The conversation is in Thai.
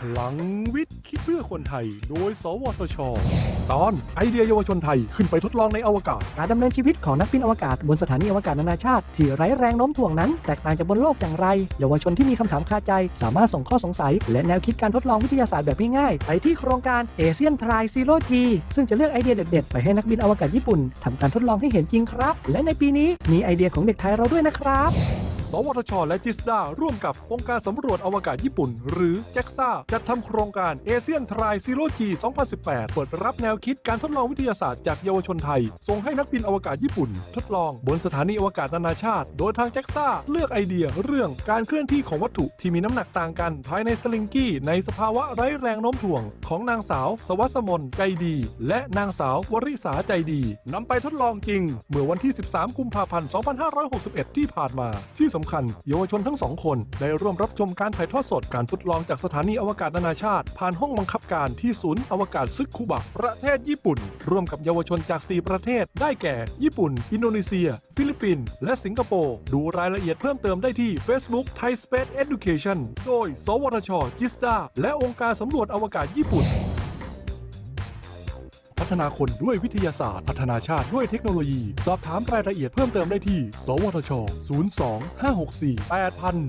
พลังวิทย์ คิดเพื่อคนไทย โดย สวทช ตอนไอเดียเยาวชนไทยขึ้นไปทดลองในอวกาศ การดำเนินชีวิตของนักบินอวกาศบนสถานีอวกาศนานาชาติ ที่ไร้แรงโน้มถ่วงนั้น แตกต่างจากบนโลกอย่างไร เยาวชนที่มีคำถามคาใจ สามารถส่งข้อสงสัย และแนวคิดการทดลองวิทยาศาสตร์แบบง่ายๆไปที่โครงการ Asian Try Zero-G ซึ่งจะเลือกไอเดียเด็ดๆไปให้นักบินอวกาศญี่ปุ่นทำการทดลองให้เห็นจริงครับ และในปีนี้มีไอเดียของเด็กไทยเราด้วยนะครับ สวทช และจิสดาร่วมกับองค์การสำรวจอวกาศญี่ปุ่น หรือ JAXA จัดทำโครงการ Asian Try Zero-G 2018 เปิดรับแนวคิดการทดลองวิทยาศาสตร์จากเยาวชนไทย ส่งให้นักบินอวกาศญี่ปุ่น ทดลองบนสถานีอวกาศนานาชาติ โดยทาง JAXA เลือกไอเดียเรื่องการเคลื่อนที่ของวัตถุที่มีน้ำหนักต่างกัน ภายใน Slinky ในสภาวะไร้แรงโน้มถ่วง ของนางสาว ศวัสมนใจดี และนางสาววริศาใจดีนำไปทดลองจริง เมื่อวันที่ 13 กุมภาพันธ์ 2561 ที่ผ่านมาที่สำคัญ เยาวชนทั้งสองคน ได้ร่วมรับชมการถ่ายทอดสดการทดลองจากสถานีอวกาศนานาชาติ ผ่านห้องบังคับการที่ศูนย์อวกาศซึกคุบะประเทศญี่ปุ่น ร่วมกับเยาวชนจาก 4 ประเทศ ได้แก่ ญี่ปุ่น อินโดนีเซีย ฟิลิปปินส์และสิงคโปร์ดูรายละเอียดเพิ่มเติมได้ที่ Facebook Thai Space Education โดย สวทช จิสดาและองค์การสำรวจอวกาศญี่ปุ่น พัฒนาคนด้วยวิทยาศาสตร์ พัฒนาชาติด้วยเทคโนโลยี สอบถามรายละเอียดเพิ่มเติมได้ที่ สวทช 02 564 8000